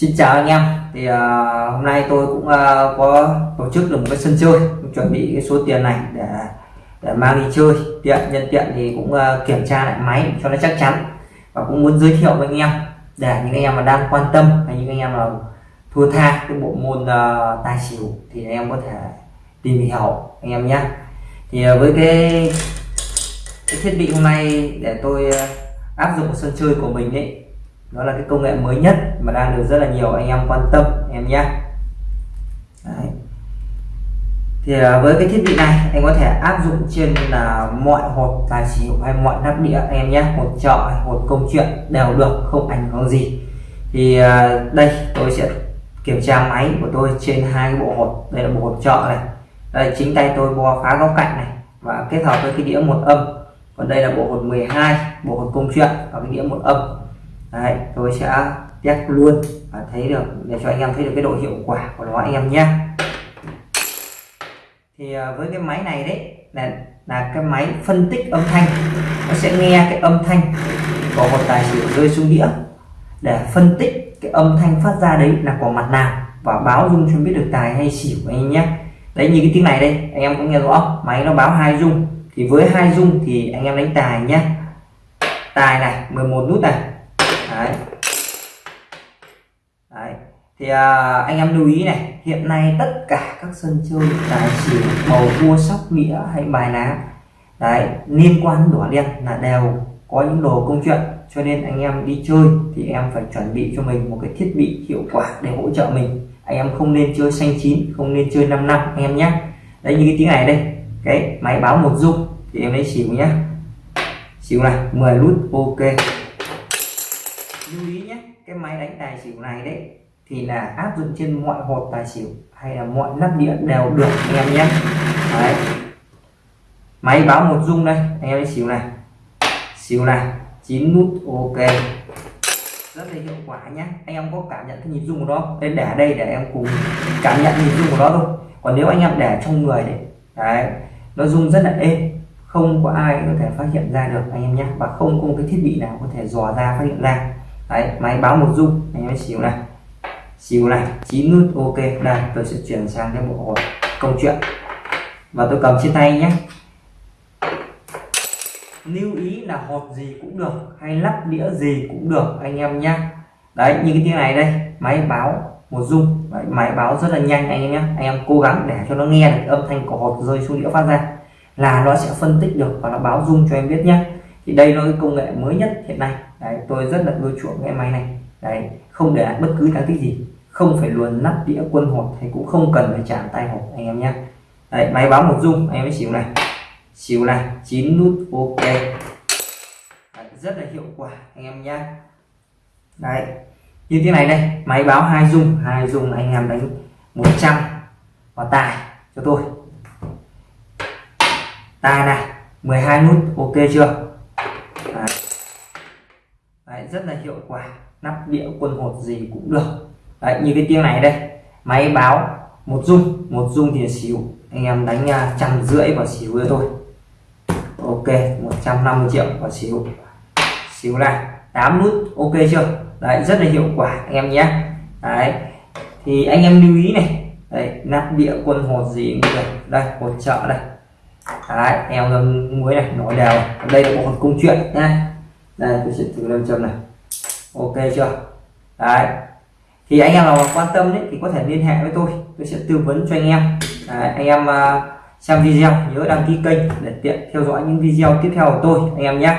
Xin chào anh em. Thì uh, hôm nay tôi cũng uh, có tổ chức được một cái sân chơi. Chuẩn bị cái số tiền này để để mang đi chơi. Tiện nhân tiện thì cũng uh, kiểm tra lại máy cho nó chắc chắn. Và cũng muốn giới thiệu với anh em để những anh em mà đang quan tâm hay những anh em mà thua tha cái bộ môn uh, tài xỉu thì anh em có thể tìm hiểu anh em nhé. Thì uh, với cái, cái thiết bị hôm nay để tôi uh, áp dụng sân chơi của mình ấy đó là cái công nghệ mới nhất mà đang được rất là nhiều anh em quan tâm em nhé. Đấy. thì à, với cái thiết bị này anh có thể áp dụng trên là mọi hộp tài xỉu hay mọi nắp đĩa em nhé. Hộp chợ hộp công chuyện đều được không ảnh hưởng gì. Thì à, đây tôi sẽ kiểm tra máy của tôi trên hai cái bộ hộp, đây là bộ hộp chợ này. Đây chính tay tôi bo phá góc cạnh này. Và kết hợp với cái đĩa một âm. Còn đây là bộ hột 12 bộ hột công chuyện và cái đĩa một âm đấy, tôi sẽ test luôn và thấy được, để cho anh em thấy được cái độ hiệu quả của nó anh em nhé. Thì à, với cái máy này đấy, là là cái máy phân tích âm thanh. Nó sẽ nghe cái âm thanh của một tài xỉu rơi xuống đĩa. Để phân tích cái âm thanh phát ra đấy là của mặt nào và báo dung cho biết được tài hay xỉu anh em nhé. Đấy, như cái tiếng này đây, anh em cũng nghe rõ. Máy nó báo hai dung. Thì với hai dung thì anh em đánh tài nhé. Tài này 11 nút này đấy. Đấy. Thì à, anh em lưu ý này hiện nay tất cả các sân chơi tài xỉu bầu cua sóc nghĩa hay bài lá đấy liên quan đỏ đen là đều có những đồ công chuyện. Cho nên anh em đi chơi thì em phải chuẩn bị cho mình một cái thiết bị hiệu quả để hỗ trợ mình. Anh em không nên chơi xanh chín không nên chơi 5 năm anh em nhé. Đấy như cái tiếng này đây cái máy báo một dung thì em lấy xỉu nhé xỉu này 10 nút ok lưu ý nhé cái máy đánh tài xỉu này đấy thì là áp dụng trên mọi hộp tài xỉu hay là mọi nắp đĩa đều được anh em nhé. Đấy. máy báo một dung đây anh em xỉu này. Xỉu này chín nút ok. Rất là hiệu quả nhé. Anh em có cảm nhận cái nhịp rung của nó nên để đây để em cùng cảm nhận nhịp rung của nó thôi. Còn nếu anh em để trong người đấy, đấy nó rung rất là êm. Không có ai có thể phát hiện ra được anh em nhé. Và không có một cái thiết bị nào có thể dò ra phát hiện ra đấy máy báo một dung. Anh em xíu này. Xíu này chín nút ok. Đây tôi sẽ chuyển sang cái bộ hộp công chuyện. Và tôi cầm trên tay nhé. Lưu ý là hộp gì cũng được hay lắp đĩa gì cũng được anh em nhé đấy như cái tiếng này đây máy báo một dung. Đấy, máy báo rất là nhanh anh em nhé anh em cố gắng để cho nó nghe được âm thanh của hộp rơi xuống đĩa phát ra là nó sẽ phân tích được và nó báo dung cho em biết nhé thì đây là cái công nghệ mới nhất hiện nay. Đấy, tôi rất là ưa chuộng cái máy này. Đấy không để lại bất cứ đáng tích gì. Không phải luồn nắp đĩa quân hột thì cũng không cần phải chạm tay hộp anh em nhé. Đấy, máy báo một dung anh em mới xỉu này. Xỉu này chín nút ok. Đấy, rất là hiệu quả anh em nhé. Đấy như thế này đây máy báo hai dung. Hai dung anh em đánh 100 và tài cho tôi. Tài này 12 nút ok chưa? Đấy. Đấy, rất là hiệu quả. Nắp đĩa quân hột gì cũng được. Đấy, như cái tiếng này đây. Máy báo một dung một dung thì xíu. Anh em đánh à, trăm rưỡi và xíu nữa thôi. Ok 150 triệu và xíu. Xíu này. 8 nút ok chưa? Đấy rất là hiệu quả anh em nhé. Đấy. Thì anh em lưu ý này. Đấy nắp đĩa quân hột gì cũng được. Đây hột trợ đây đấy em ngâm muối này nổi đều. Đây là bộ hột công chuyện nha đây tôi sẽ thử lên châm này. Ok chưa? Đấy. Thì anh em nào quan tâm đấy thì có thể liên hệ với tôi. Tôi sẽ tư vấn cho anh em. Đấy, anh em uh, xem video nhớ đăng ký kênh để tiện theo dõi những video tiếp theo của tôi anh em nhé.